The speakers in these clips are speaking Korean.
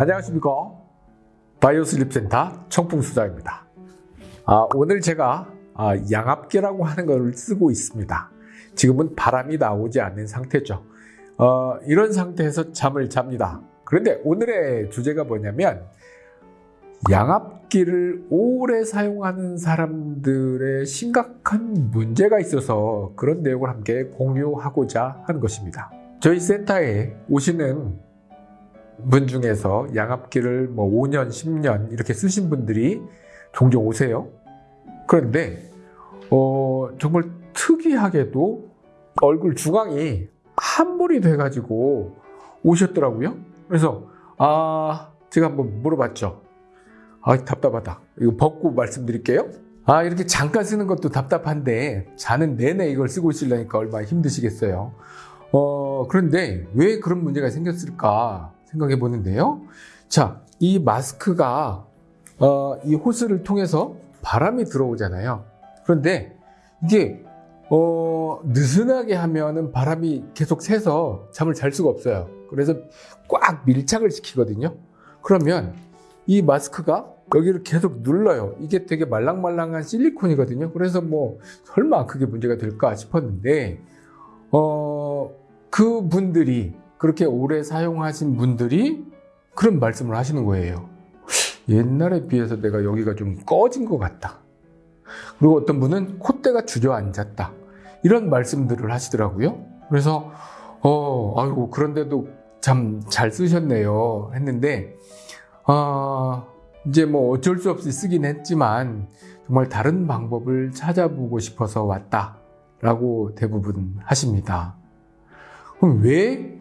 안녕하십니까. 바이오슬립센터 청풍수자입니다. 아, 오늘 제가 아, 양압기라고 하는 것을 쓰고 있습니다. 지금은 바람이 나오지 않는 상태죠. 어, 이런 상태에서 잠을 잡니다. 그런데 오늘의 주제가 뭐냐면 양압기를 오래 사용하는 사람들의 심각한 문제가 있어서 그런 내용을 함께 공유하고자 하는 것입니다. 저희 센터에 오시는 분 중에서 양압기를 뭐 5년, 10년 이렇게 쓰신 분들이 종종 오세요. 그런데 어, 정말 특이하게도 얼굴 중앙이 한물이 돼가지고 오셨더라고요. 그래서 아 제가 한번 물어봤죠. 아 답답하다. 이거 벗고 말씀드릴게요. 아 이렇게 잠깐 쓰는 것도 답답한데 자는 내내 이걸 쓰고 있으려니까 얼마나 힘드시겠어요. 어 그런데 왜 그런 문제가 생겼을까 생각해 보는데요. 자, 이 마스크가 어, 이 호스를 통해서 바람이 들어오잖아요. 그런데 이게 어, 느슨하게 하면은 바람이 계속 새서 잠을 잘 수가 없어요. 그래서 꽉 밀착을 시키거든요. 그러면 이 마스크가 여기를 계속 눌러요. 이게 되게 말랑말랑한 실리콘이거든요. 그래서 뭐 설마 그게 문제가 될까 싶었는데 어, 그 분들이 그렇게 오래 사용하신 분들이 그런 말씀을 하시는 거예요. 옛날에 비해서 내가 여기가 좀 꺼진 것 같다. 그리고 어떤 분은 콧대가 주저앉았다. 이런 말씀들을 하시더라고요. 그래서 어, 아이고 그런데도 참 잘 쓰셨네요 했는데 아, 이제 뭐 어쩔 수 없이 쓰긴 했지만 정말 다른 방법을 찾아보고 싶어서 왔다 라고 대부분 하십니다. 그럼 왜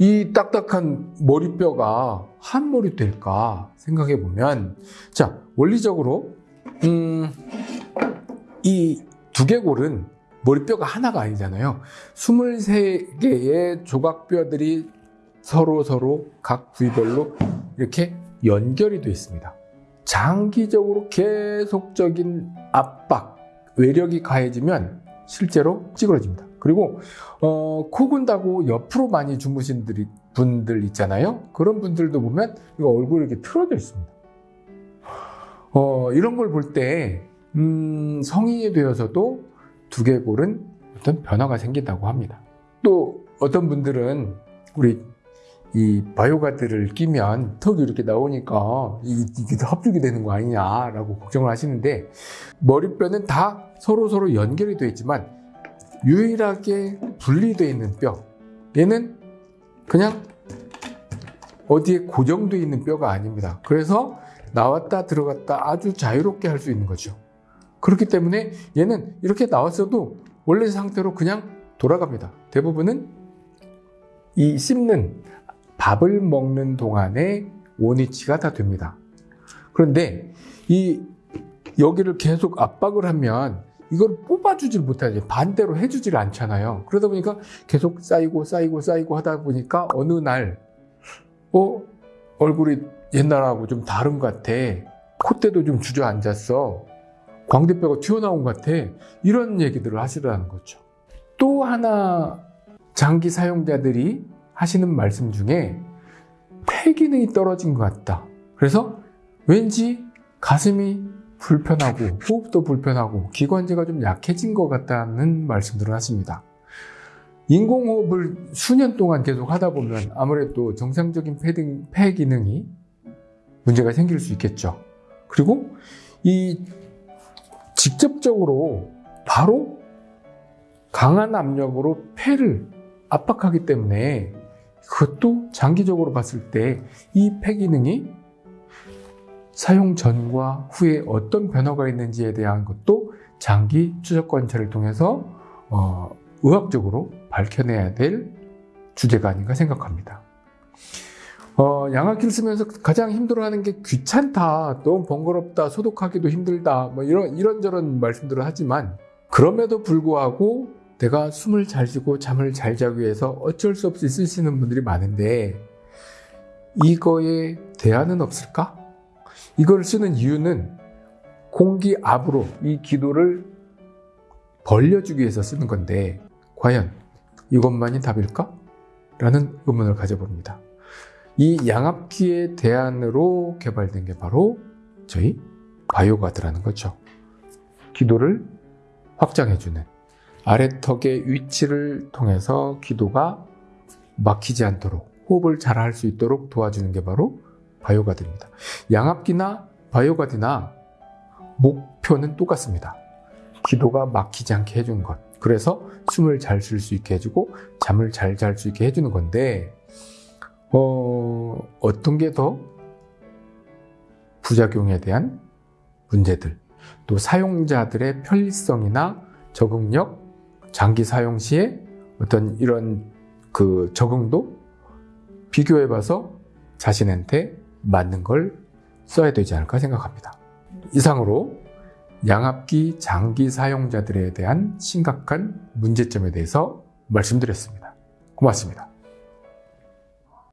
이 딱딱한 머리뼈가 한 머리 될까 생각해 보면 자 원리적으로 음, 이 두개골은 머리뼈가 하나가 아니잖아요. 23개의 조각뼈들이 서로 서로 각 부위별로 이렇게 연결이 되어 있습니다. 장기적으로 계속적인 압박 외력이 가해지면 실제로 찌그러집니다 그리고 어, 코 군다고 옆으로 많이 주무신 분들 있잖아요. 그런 분들도 보면 이거 얼굴이 이렇게 틀어져 있습니다. 어, 이런 걸 볼때 음, 성인이 되어서도 두개골은 어떤 변화가 생긴다고 합니다. 또 어떤 분들은 우리 이 바이오가드를 끼면 턱이 이렇게 나오니까 이게 합죽이 되는 거 아니냐라고 걱정을 하시는데 머리뼈는 다 서로 서로 연결이 되어 있지만 유일하게 분리되어 있는 뼈. 얘는 그냥 어디에 고정되어 있는 뼈가 아닙니다. 그래서 나왔다 들어갔다 아주 자유롭게 할 수 있는 거죠. 그렇기 때문에 얘는 이렇게 나왔어도 원래 상태로 그냥 돌아갑니다. 대부분은 이 씹는 밥을 먹는 동안에 원위치가 다 됩니다. 그런데 이 여기를 계속 압박을 하면 이걸 뽑아주질 못하지 반대로 해주질 않잖아요. 그러다 보니까 계속 쌓이고 쌓이고 쌓이고 하다 보니까 어느 날 어? 얼굴이 옛날하고 좀 다른 것 같아. 콧대도 좀 주저앉았어. 광대뼈가 튀어나온 것 같아. 이런 얘기들을 하시라는 거죠. 또 하나 장기 사용자들이 하시는 말씀 중에 폐 기능이 떨어진 것 같다. 그래서 왠지 가슴이 불편하고 호흡도 불편하고 기관지가 좀 약해진 것 같다는 말씀들을 하십니다. 인공호흡을 수년 동안 계속 하다 보면 아무래도 정상적인 폐, 폐 기능이 문제가 생길 수 있겠죠. 그리고 이 직접적으로 바로 강한 압력으로 폐를 압박하기 때문에 그것도 장기적으로 봤을 때 이 폐 기능이 사용 전과 후에 어떤 변화가 있는지에 대한 것도 장기 추적 관찰을 통해서 어, 의학적으로 밝혀내야 될 주제가 아닌가 생각합니다. 어, 양압기를 쓰면서 가장 힘들어하는 게 귀찮다, 너무 번거롭다, 소독하기도 힘들다, 뭐 이런 이런저런 말씀들을 하지만 그럼에도 불구하고 내가 숨을 잘 쉬고 잠을 잘 자기 위해서 어쩔 수 없이 쓰시는 분들이 많은데 이거에 대안은 없을까? 이걸 쓰는 이유는 공기 압으로 이 기도를 벌려주기 위해서 쓰는 건데 과연 이것만이 답일까? 라는 의문을 가져봅니다. 이 양압기의 대안으로 개발된 게 바로 저희 바이오가드라는 거죠. 기도를 확장해주는 아래턱의 위치를 통해서 기도가 막히지 않도록 호흡을 잘 할 수 있도록 도와주는 게 바로 바이오가드입니다. 양압기나 바이오가드나 목표는 똑같습니다. 기도가 막히지 않게 해주는 것. 그래서 숨을 잘 쉴 수 있게 해주고 잠을 잘 잘 수 있게 해주는 건데 어, 어떤 게 더 부작용에 대한 문제들 또 사용자들의 편리성이나 적응력 장기 사용 시에 어떤 이런 그 적응도 비교해 봐서 자신한테 맞는 걸 써야 되지 않을까 생각합니다. 이상으로 양압기 장기 사용자들에 대한 심각한 문제점에 대해서 말씀드렸습니다. 고맙습니다.